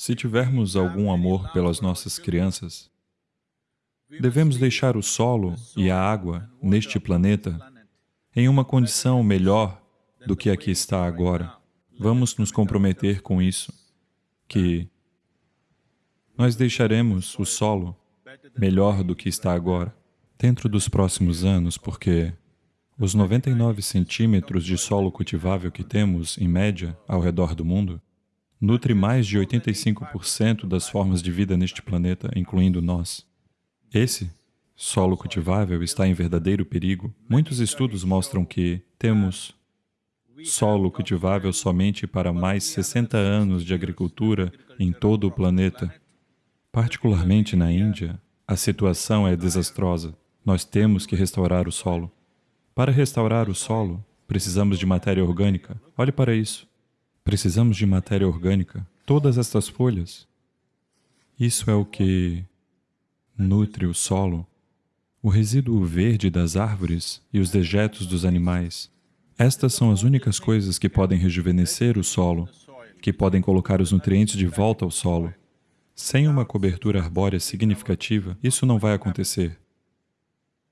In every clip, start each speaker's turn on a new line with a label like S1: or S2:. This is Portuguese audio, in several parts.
S1: Se tivermos algum amor pelas nossas crianças, devemos deixar o solo e a água neste planeta em uma condição melhor do que a que está agora. Vamos nos comprometer com isso, que nós deixaremos o solo melhor do que está agora dentro dos próximos anos, porque os 99 centímetros de solo cultivável que temos, em média, ao redor do mundo, nutre mais de 85% das formas de vida neste planeta, incluindo nós. Esse solo cultivável está em verdadeiro perigo. Muitos estudos mostram que temos solo cultivável somente para mais 60 anos de agricultura em todo o planeta. Particularmente na Índia, a situação é desastrosa. Nós temos que restaurar o solo. Para restaurar o solo, precisamos de matéria orgânica. Olhe para isso. Precisamos de matéria orgânica. Todas estas folhas. Isso é o que nutre o solo o resíduo verde das árvores e os dejetos dos animais. Estas são as únicas coisas que podem rejuvenescer o solo, que podem colocar os nutrientes de volta ao solo. Sem uma cobertura arbórea significativa, isso não vai acontecer.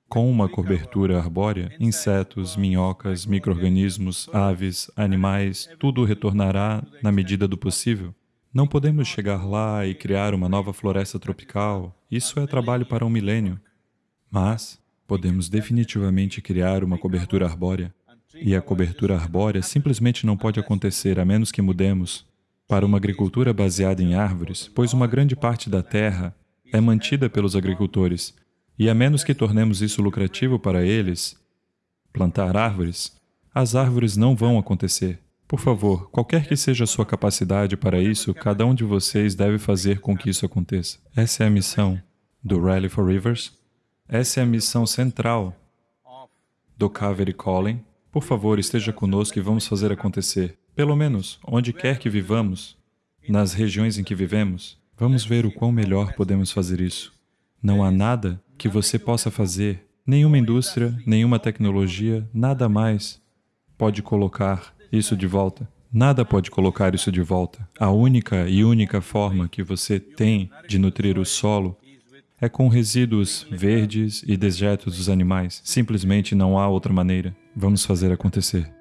S1: Com uma cobertura arbórea, insetos, minhocas, micro-organismos, aves, animais, tudo retornará na medida do possível. Não podemos chegar lá e criar uma nova floresta tropical. Isso é trabalho para um milênio. Mas podemos definitivamente criar uma cobertura arbórea. E a cobertura arbórea simplesmente não pode acontecer a menos que mudemos para uma agricultura baseada em árvores, pois uma grande parte da terra é mantida pelos agricultores, e a menos que tornemos isso lucrativo para eles, plantar árvores, as árvores não vão acontecer. Por favor, qualquer que seja a sua capacidade para isso, cada um de vocês deve fazer com que isso aconteça. Essa é a missão do Rally for Rivers, essa é a missão central do Kaveri Calling. Por favor, esteja conosco e vamos fazer acontecer. Pelo menos, onde quer que vivamos, nas regiões em que vivemos, vamos ver o quão melhor podemos fazer isso. Não há nada que você possa fazer, nenhuma indústria, nenhuma tecnologia, nada mais pode colocar isso de volta. Nada pode colocar isso de volta. A única e única forma que você tem de nutrir o solo é com resíduos verdes e dejetos dos animais. Simplesmente não há outra maneira. Vamos fazer acontecer.